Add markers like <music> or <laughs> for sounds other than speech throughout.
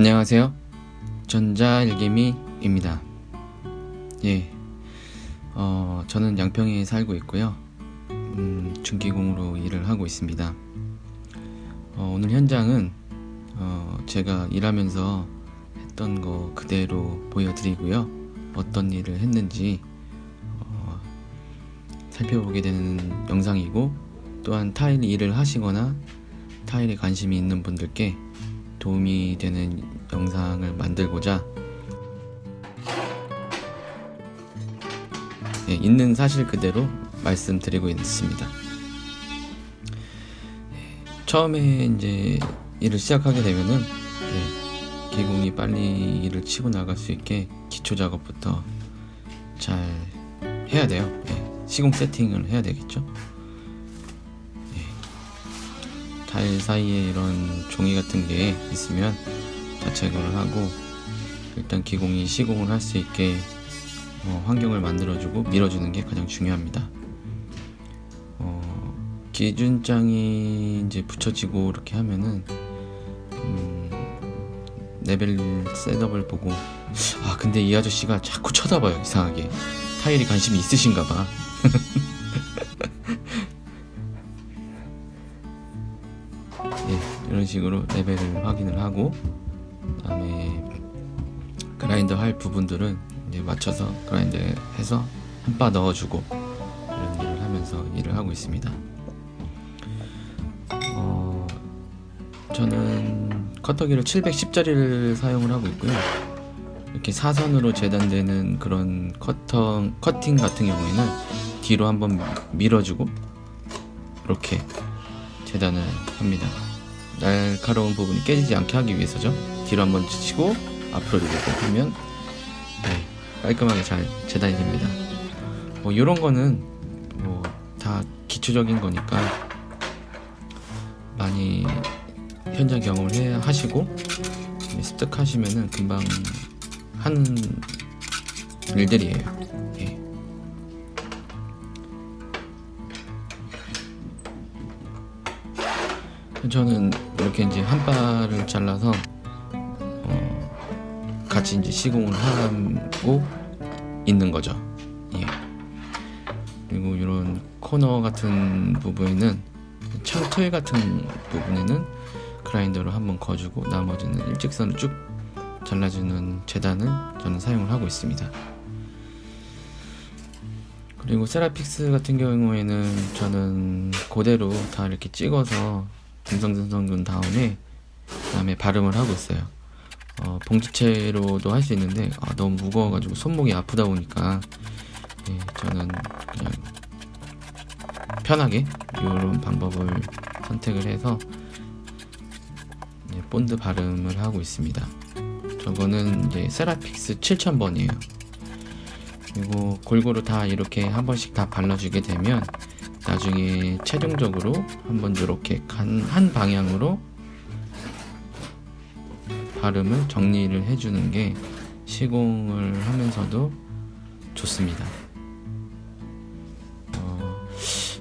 안녕하세요. 전자일개미입니다. 예, 어, 저는 양평에 살고 있고요. 음, 중기공으로 일을 하고 있습니다. 어, 오늘 현장은 어, 제가 일하면서 했던 거 그대로 보여드리고요. 어떤 일을 했는지 어, 살펴보게 되는 영상이고 또한 타일 일을 하시거나 타일에 관심이 있는 분들께 도움이 되는 영상을 만들고자 예, 있는 사실 그대로 말씀드리고 있습니다. 예, 처음에 이제 일을 시작하게 되면은 예, 기공이 빨리 일을 치고 나갈 수 있게 기초 작업부터 잘 해야 돼요. 예, 시공 세팅을 해야 되겠죠. 타일 사이에 이런 종이 같은 게 있으면 다 제거를 하고 일단 기공이 시공을 할 수 있게 어, 환경을 만들어주고 밀어주는 게 가장 중요합니다. 어, 기준장이 이제 붙여지고 이렇게 하면은 음, 레벨 셋업을 보고 아 근데 이 아저씨가 자꾸 쳐다봐요 이상하게 타일이 관심이 있으신가 봐 <laughs> 이런 식으로 레벨을 확인을 하고 그다음에 그라인더 할 부분들은 이제 맞춰서 그라인더 해서 한 바 넣어주고 이런 일을 하면서 일을 하고 있습니다. 어, 저는 커터기를 710짜리를 사용을 하고 있고요. 이렇게 사선으로 재단되는 그런 커터, 커팅 같은 경우에는 뒤로 한번 밀어주고 이렇게 재단을 합니다. 날카로운 부분이 깨지지 않게 하기 위해서죠. 뒤로 한번 치고 앞으로 이렇게 하면 네, 깔끔하게 잘 재단이 됩니다. 뭐 이런 거는 뭐 다 기초적인 거니까 많이 현장 경험을 해 하시고 습득하시면은 금방 하는 일들이에요. 저는 이렇게 이제 한 발을 잘라서 어 같이 이제 시공을 하고 있는 거죠. 예. 그리고 이런 코너 같은 부분에는 창틀 같은 부분에는 그라인더로 한번 거주고 나머지는 일직선을 쭉 잘라주는 재단을 저는 사용을 하고 있습니다. 그리고 세라픽스 같은 경우에는 저는 그대로 다 이렇게 찍어서 듬성듬성 둔 다음에 그 다음에 발음을 하고 있어요. 어, 봉지채로도 할 수 있는데 아, 너무 무거워가지고 손목이 아프다 보니까 예, 저는 그냥 편하게 이런 방법을 선택을 해서 예, 본드 바름을 하고 있습니다. 저거는 이제 세라픽스 7000번이에요. 그리고 골고루 다 이렇게 한 번씩 다 발라주게 되면 나중에 최종적으로 한번 이렇게 한 방향으로 바름을 정리를 해주는 게 시공을 하면서도 좋습니다. 어,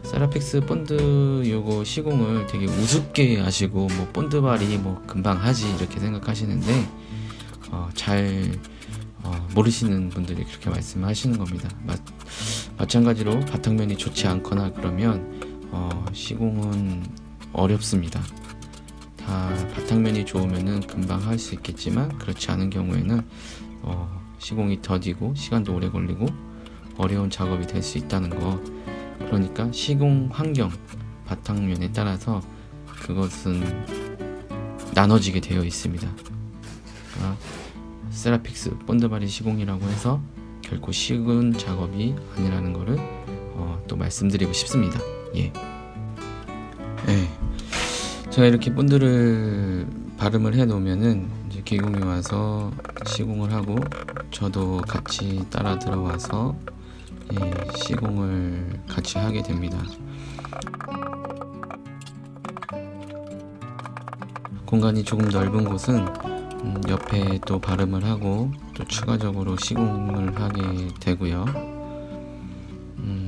세라픽스 본드 요거 시공을 되게 우습게 하시고 뭐 본드 발이 뭐 금방 하지 이렇게 생각하시는데 어, 잘 어, 모르시는 분들이 그렇게 말씀하시는 겁니다. 마, 마찬가지로 바탕면이 좋지 않거나 그러면 어, 시공은 어렵습니다. 다 바탕면이 좋으면 금방 할 수 있겠지만 그렇지 않은 경우에는 어, 시공이 더디고 시간도 오래 걸리고 어려운 작업이 될 수 있다는 거 그러니까 시공 환경 바탕면에 따라서 그것은 나눠지게 되어 있습니다. 그러니까 세라픽스 본드바리 시공이라고 해서 결코 쉬운 작업이 아니라는 것을 어, 또 말씀드리고 싶습니다. 예. 예. 제가 이렇게 본드를 발음을 해 놓으면은 이제 기공이 와서 시공을 하고 저도 같이 따라 들어와서 예, 시공을 같이 하게 됩니다. 공간이 조금 넓은 곳은 음, 옆에 또 발음을 하고 또 추가적으로 시공을 하게 되고요. 음,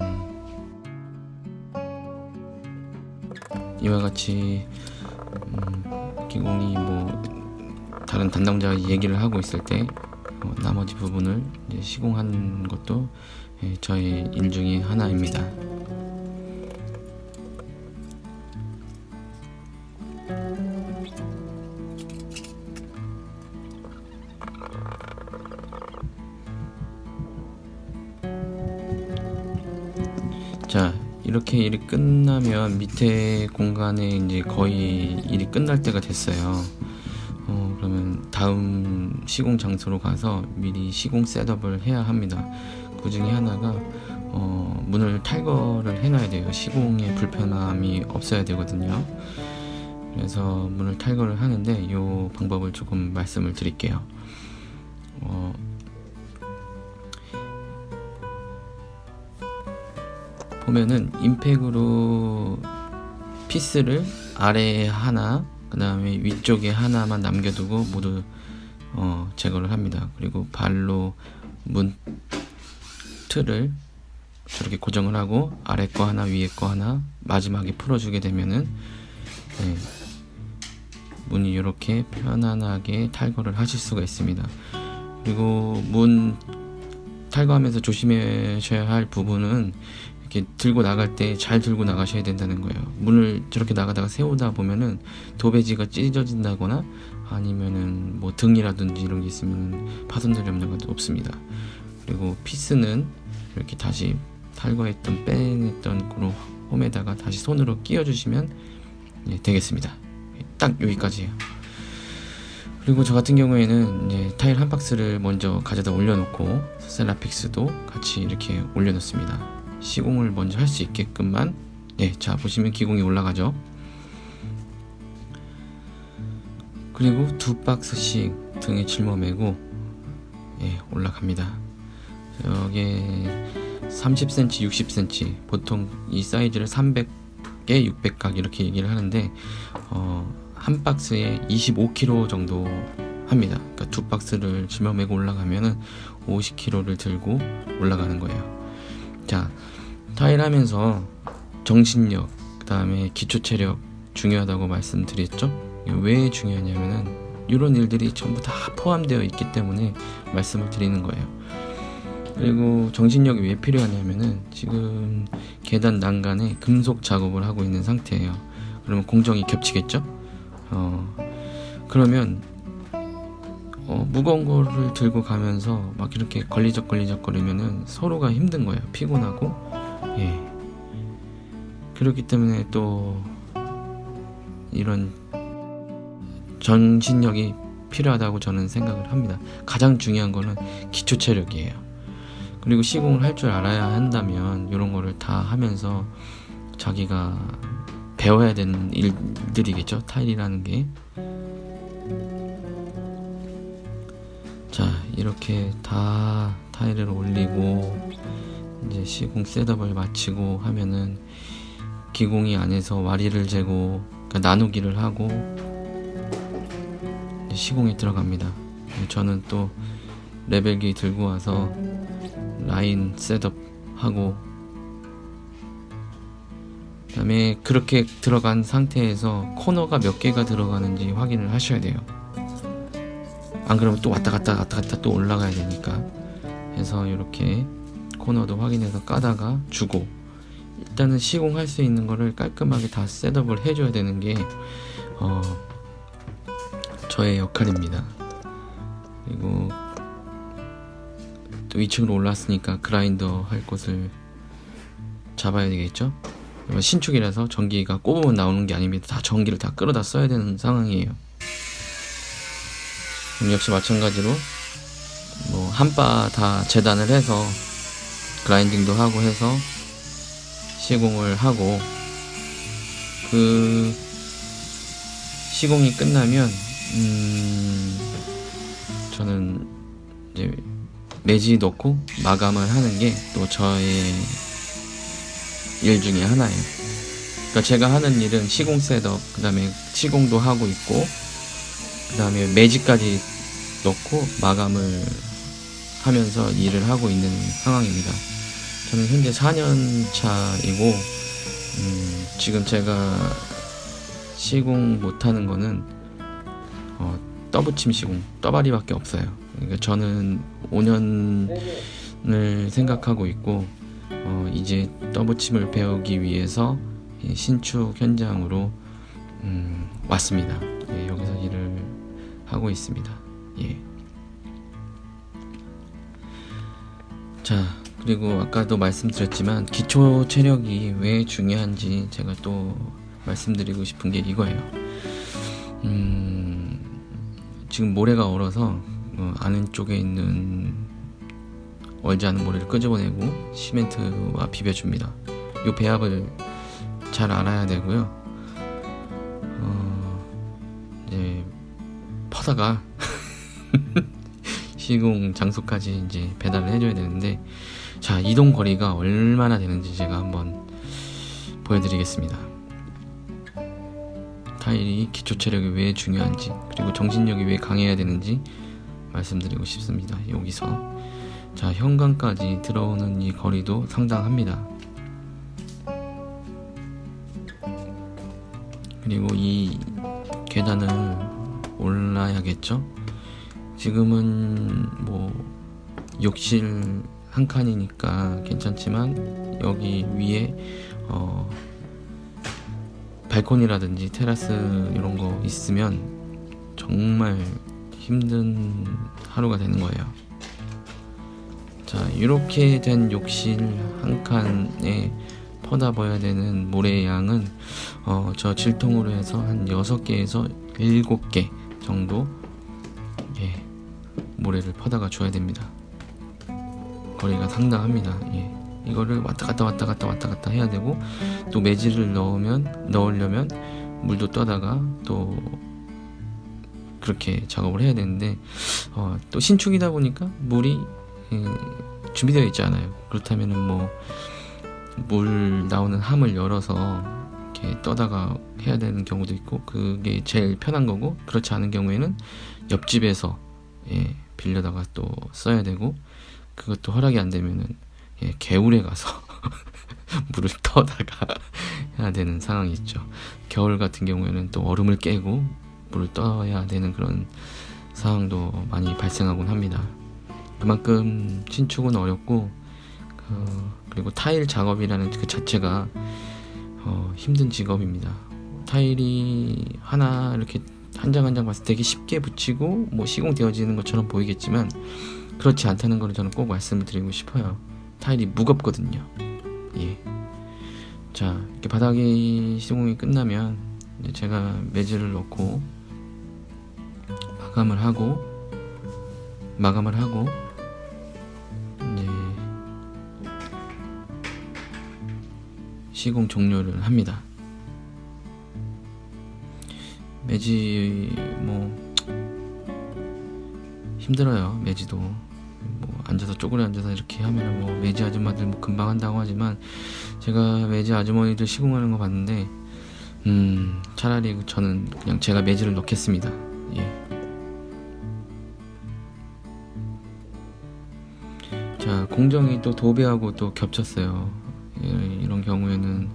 이와 같이 음, 기공이 뭐 다른 담당자가 얘기를 하고 있을 때 어, 나머지 부분을 시공하는 것도 예, 저의 일 중에 하나입니다. 이렇게 일이 끝나면 밑에 공간에 이제 거의 일이 끝날 때가 됐어요. 어, 그러면 다음 시공 장소로 가서 미리 시공 셋업을 해야 합니다. 그 중에 하나가 어, 문을 탈거를 해놔야 돼요. 시공에 불편함이 없어야 되거든요. 그래서 문을 탈거를 하는데 이 방법을 조금 말씀을 드릴게요. 어, 보면은 임팩으로 피스를 아래에 하나 그 다음에 위쪽에 하나만 남겨두고 모두 어, 제거를 합니다. 그리고 발로 문 틀을 저렇게 고정을 하고 아래 거 하나 위에 거 하나 마지막에 풀어주게 되면은 네, 문이 이렇게 편안하게 탈거를 하실 수가 있습니다. 그리고 문 탈거하면서 조심하셔야 할 부분은 이렇게 들고 나갈 때 잘 들고 나가셔야 된다는 거예요. 문을 저렇게 나가다가 세우다 보면은 도배지가 찢어진다거나 아니면은 뭐 등이라든지 이런 게 있으면 파손될 염려가 없습니다. 그리고 피스는 이렇게 다시 탈거했던 빼냈던 그런 홈에다가 다시 손으로 끼워주시면 예, 되겠습니다. 딱 여기까지예요. 그리고 저 같은 경우에는 타일 한 박스를 먼저 가져다 올려놓고 셀라픽스도 같이 이렇게 올려놓습니다. 시공을 먼저 할 수 있게끔만 네, 자 보시면 기공이 올라가죠. 그리고 두 박스씩 등에 짊어매고 예, 올라갑니다. 여기 30cm, 60cm 보통 이 사이즈를 300개, 600각 이렇게 얘기를 하는데 어, 한 박스에 25kg 정도 합니다. 그러니까 두 박스를 짊어매고 올라가면은 50kg를 들고 올라가는 거예요. 자, 타일 하면서 정신력, 그 다음에 기초체력 중요하다고 말씀드렸죠? 왜 중요하냐면은 이런 일들이 전부 다 포함되어 있기 때문에 말씀을 드리는 거예요. 그리고 정신력이 왜 필요하냐면은 지금 계단 난간에 금속 작업을 하고 있는 상태예요. 그러면 공정이 겹치겠죠? 어, 그러면 어, 무거운 거를 들고 가면서 막 이렇게 걸리적 걸리적 거리면은 서로가 힘든 거예요. 피곤하고 예. 그렇기 때문에 또 이런 전신력이 필요하다고 저는 생각을 합니다. 가장 중요한 거는 기초 체력이에요. 그리고 시공을 할 줄 알아야 한다면 이런 거를 다 하면서 자기가 배워야 되는 일들이겠죠. 타일이라는 게. 자, 이렇게 다 타일을 올리고 이제 시공 셋업을 마치고 하면은 기공이 안에서 와리를 재고 그러니까 나누기를 하고 시공에 들어갑니다. 저는 또 레벨기 들고 와서 라인 셋업 하고 그 다음에 그렇게 들어간 상태에서 코너가 몇 개가 들어가는지 확인을 하셔야 돼요. 안 그러면 또 왔다 갔다 왔다 갔다 또 올라가야 되니까 해서 이렇게 코너도 확인해서 까다가 주고 일단은 시공할 수 있는 거를 깔끔하게 다 셋업을 해줘야 되는 게 어, 저의 역할입니다. 그리고 또 2층으로 올랐으니까 그라인더 할 곳을 잡아야 되겠죠? 신축이라서 전기가 꼽으면 나오는 게 아닙니다. 다 전기를 다 끌어다 써야 되는 상황이에요. 역시 마찬가지로 뭐 한바 다 재단을 해서 그라인딩도 하고 해서 시공을 하고 그 시공이 끝나면 음 저는 이제 매지 넣고 마감을 하는 게 또 저의 일 중에 하나예요. 그러니까 제가 하는 일은 시공 셋업, 그 다음에 시공도 하고 있고, 그 다음에 매지까지 넣고 마감을 하면서 일을 하고 있는 상황입니다. 저는 현재 4년 차이고 음, 지금 제가 시공 못하는 거는 어, 떠붙임 시공 떠바리밖에 없어요. 그러니까 저는 5년을 생각하고 있고 어, 이제 떠붙임을 배우기 위해서 신축 현장으로 음, 왔습니다. 예, 여기서 일을 하고 있습니다. 예. 자, 그리고 아까도 말씀드렸지만 기초 체력이 왜 중요한지 제가 또 말씀드리고 싶은 게 이거예요. 음, 지금 모래가 얼어서 어, 아는 쪽에 있는 얼지 않은 모래를 끄집어내고 시멘트와 비벼줍니다. 이 배합을 잘 알아야 되고요. 어, 이제 퍼다가 시공 장소까지 이제 배달을 해줘야 되는데 자 이동 거리가 얼마나 되는지 제가 한번 보여드리겠습니다. 타일이 기초 체력이 왜 중요한지 그리고 정신력이 왜 강해야 되는지 말씀드리고 싶습니다. 여기서 자 현관까지 들어오는 이 거리도 상당합니다. 그리고 이 계단을 올라야겠죠? 지금은 뭐 욕실 한 칸이니까 괜찮지만 여기 위에 어 발코니라든지 테라스 이런 거 있으면 정말 힘든 하루가 되는 거예요. 자, 이렇게 된 욕실 한 칸에 퍼다 봐야 되는 모래의 양은 어, 저 질통으로 해서 한 6개에서 7개 정도 예, 모래를 퍼다가 줘야 됩니다. 거리가 상당합니다. 예. 이거를 왔다 갔다 왔다 갔다 왔다 갔다 해야 되고 또 매질을 넣으면 넣으려면 물도 떠다가 또 그렇게 작업을 해야 되는데 어, 또 신축이다 보니까 물이 예, 준비되어 있지 않아요. 그렇다면은 뭐 물 나오는 함을 열어서 이렇게 떠다가 해야 되는 경우도 있고 그게 제일 편한 거고 그렇지 않은 경우에는 옆집에서 예, 빌려다가 또 써야 되고 그것도 허락이 안 되면은 예, 개울에 가서 <laughs> 물을 떠다가 <laughs> 해야 되는 상황이 있죠. 겨울 같은 경우에는 또 얼음을 깨고 물을 떠야 되는 그런 상황도 많이 발생하곤 합니다. 그만큼 신축은 어렵고 그, 리고 타일 작업이라는 그 자체가 어, 힘든 직업입니다. 타일이 하나 이렇게 한 장 한 장 봤을 때 되게 쉽게 붙이고 뭐 시공되어지는 것처럼 보이겠지만 그렇지 않다는 걸 저는 꼭 말씀을 드리고 싶어요. 타일이 무겁거든요. 예. 자, 이렇게 바닥이 시공이 끝나면 제가 매질을 넣고 마감을 하고 마감을 하고 이제 시공 종료를 합니다. 매지 뭐 힘들어요. 매지도 뭐 앉아서 쪼그려 앉아서 이렇게 하면은 뭐 매지 아줌마들 뭐 금방 한다고 하지만 제가 매지 아주머니들 시공하는 거 봤는데 음 차라리 저는 그냥 제가 매지를 넣겠습니다. 예. 자 공정이 또 도배하고 또 겹쳤어요. 예, 이런 경우에는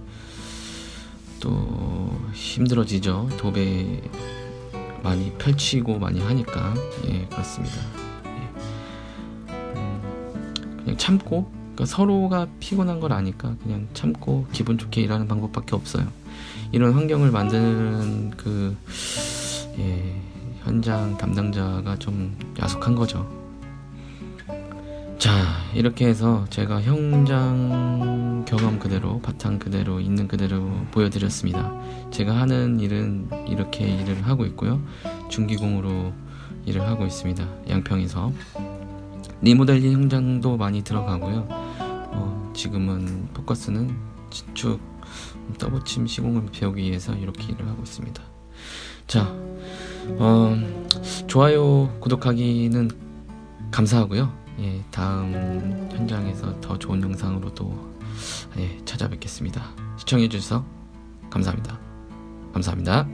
또 힘들어지죠. 도배 많이 펼치고 많이 하니까 예 그렇습니다. 예. 음, 그냥 참고 그러니까 서로가 피곤한 걸 아니까 그냥 참고 기분 좋게 일하는 방법밖에 없어요. 이런 환경을 만드는 그 예, 현장 담당자가 좀 야속한 거죠. 자 이렇게 해서 제가 현장 경험 그대로 바탕 그대로 있는 그대로 보여드렸습니다. 제가 하는 일은 이렇게 일을 하고 있고요. 중기공으로 일을 하고 있습니다. 양평에서. 리모델링 현장도 많이 들어가고요. 어, 지금은 포커스는 진축 더블침 시공을 배우기 위해서 이렇게 일을 하고 있습니다. 자 어, 좋아요 구독하기는 감사하고요 예, 다음 현장에서 더 좋은 영상으로 또 예, 찾아뵙겠습니다. 시청해주셔서 감사합니다. 감사합니다.